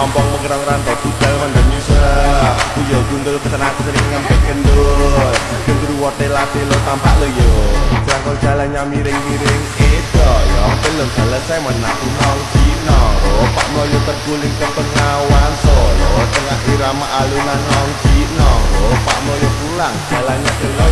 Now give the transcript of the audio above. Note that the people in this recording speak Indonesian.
ompong mengerang rantau Budal mandan nyusah Kuyo gundul pesen aku sering ngambil kendul Gendru wote lati lo tampak lo yo. Jangkol jalannya miring-miring itu yo. Belum selesai menaku nong Cino Pak Melayu terguling ke pengawan Solo. Tengah irama alunan nong Cino Ropak Melayu pulang jalannya ke loyo.